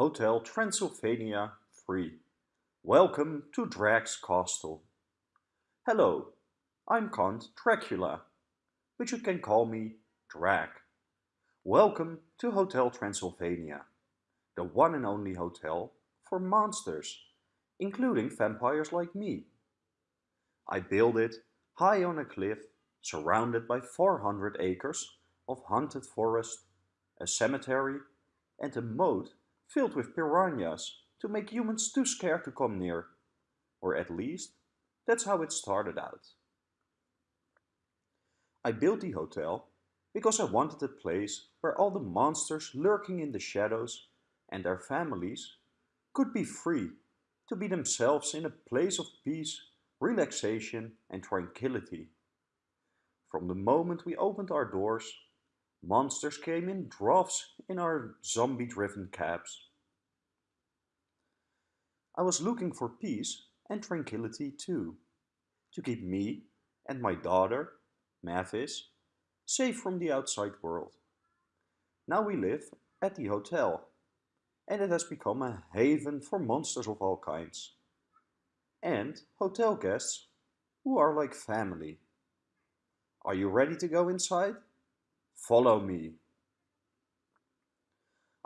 Hotel Transylvania free. Welcome to Drac's Castle. Hello, I'm Count Dracula, but you can call me Drac. Welcome to Hotel Transylvania, the one and only hotel for monsters, including vampires like me. I built it high on a cliff, surrounded by 400 acres of haunted forest, a cemetery, and a moat filled with piranhas to make humans too scared to come near. Or at least, that's how it started out. I built the hotel because I wanted a place where all the monsters lurking in the shadows and their families could be free to be themselves in a place of peace, relaxation and tranquility. From the moment we opened our doors, Monsters came in droves in our zombie-driven cabs. I was looking for peace and tranquility too, to keep me and my daughter, Mavis, safe from the outside world. Now we live at the hotel, and it has become a haven for monsters of all kinds. And hotel guests who are like family. Are you ready to go inside? Follow me.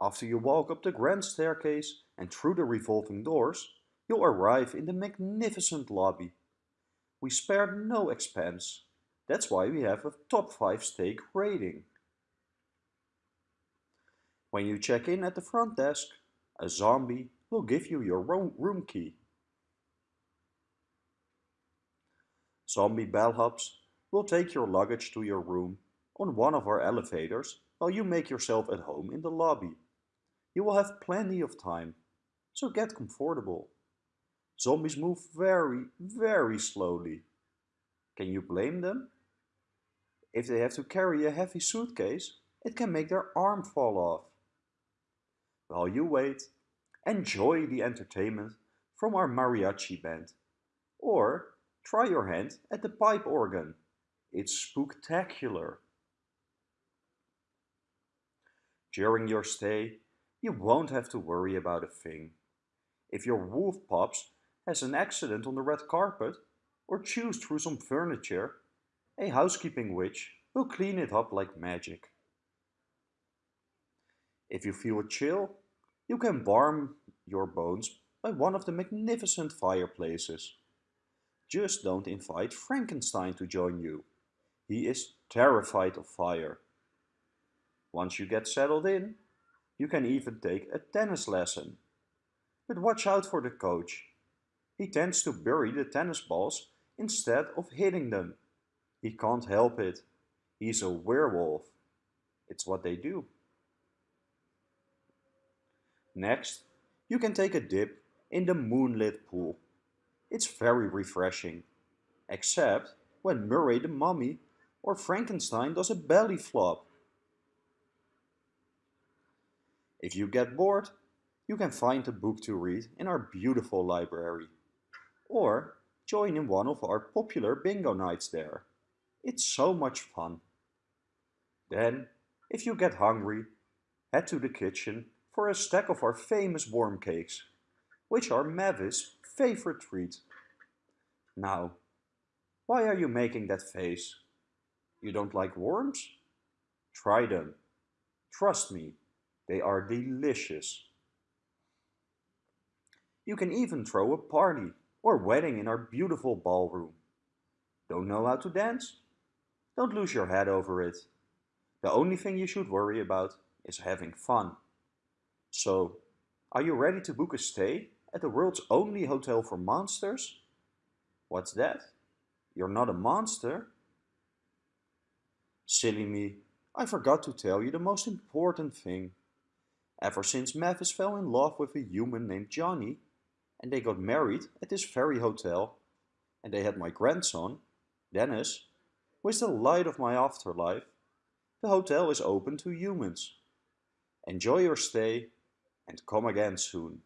After you walk up the grand staircase and through the revolving doors, you'll arrive in the magnificent lobby. We spared no expense. That's why we have a top 5 steak rating. When you check in at the front desk, a zombie will give you your room key. Zombie bellhops will take your luggage to your room on one of our elevators while you make yourself at home in the lobby. You will have plenty of time, so get comfortable. Zombies move very, very slowly. Can you blame them? If they have to carry a heavy suitcase, it can make their arm fall off. While you wait, enjoy the entertainment from our mariachi band. Or try your hand at the pipe organ. It's spectacular. During your stay, you won't have to worry about a thing. If your wolf pups has an accident on the red carpet or chews through some furniture, a housekeeping witch will clean it up like magic. If you feel a chill, you can warm your bones by one of the magnificent fireplaces. Just don't invite Frankenstein to join you. He is terrified of fire. Once you get settled in, you can even take a tennis lesson. But watch out for the coach. He tends to bury the tennis balls instead of hitting them. He can't help it. He's a werewolf. It's what they do. Next, you can take a dip in the moonlit pool. It's very refreshing, except when Murray the mummy or Frankenstein does a belly flop. If you get bored, you can find a book to read in our beautiful library. Or join in one of our popular bingo nights there. It's so much fun. Then, if you get hungry, head to the kitchen for a stack of our famous worm cakes, which are Mavis' favorite treat. Now, why are you making that face? You don't like worms? Try them. Trust me, they are delicious. You can even throw a party or wedding in our beautiful ballroom. Don't know how to dance? Don't lose your head over it. The only thing you should worry about is having fun. So, are you ready to book a stay at the world's only hotel for monsters? What's that? You're not a monster? Silly me, I forgot to tell you the most important thing. Ever since Mavis fell in love with a human named Johnny, and they got married at this very hotel, and they had my grandson, Dennis, who is the light of my afterlife, the hotel is open to humans. Enjoy your stay and come again soon.